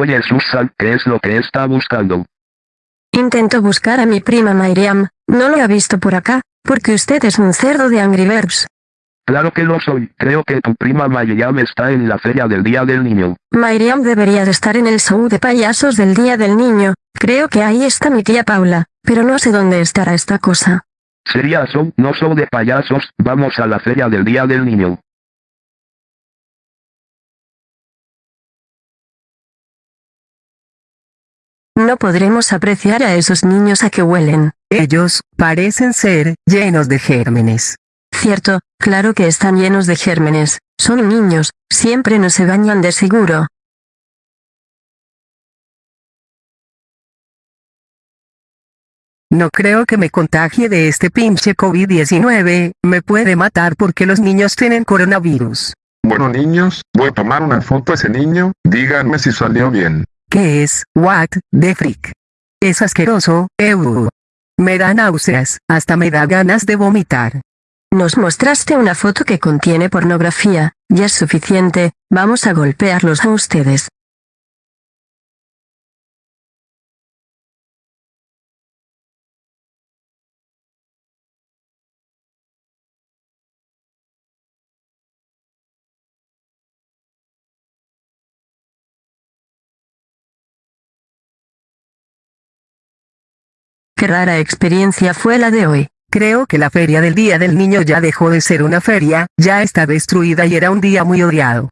Oye Susan, ¿qué es lo que está buscando? Intento buscar a mi prima Miriam, no lo ha visto por acá, porque usted es un cerdo de Angry Birds. Claro que lo soy, creo que tu prima Miriam está en la feria del Día del Niño. Miriam debería de estar en el show de payasos del Día del Niño, creo que ahí está mi tía Paula, pero no sé dónde estará esta cosa. Sería show, no show de payasos, vamos a la feria del Día del Niño. No podremos apreciar a esos niños a que huelen. Ellos, parecen ser, llenos de gérmenes. Cierto, claro que están llenos de gérmenes, son niños, siempre no se bañan de seguro. No creo que me contagie de este pinche COVID-19, me puede matar porque los niños tienen coronavirus. Bueno niños, voy a tomar una foto a ese niño, díganme si salió bien. ¿Qué es? What the freak? Es asqueroso, ew. Me da náuseas, hasta me da ganas de vomitar. Nos mostraste una foto que contiene pornografía, ya es suficiente, vamos a golpearlos a ustedes. Qué rara experiencia fue la de hoy. Creo que la feria del Día del Niño ya dejó de ser una feria, ya está destruida y era un día muy odiado.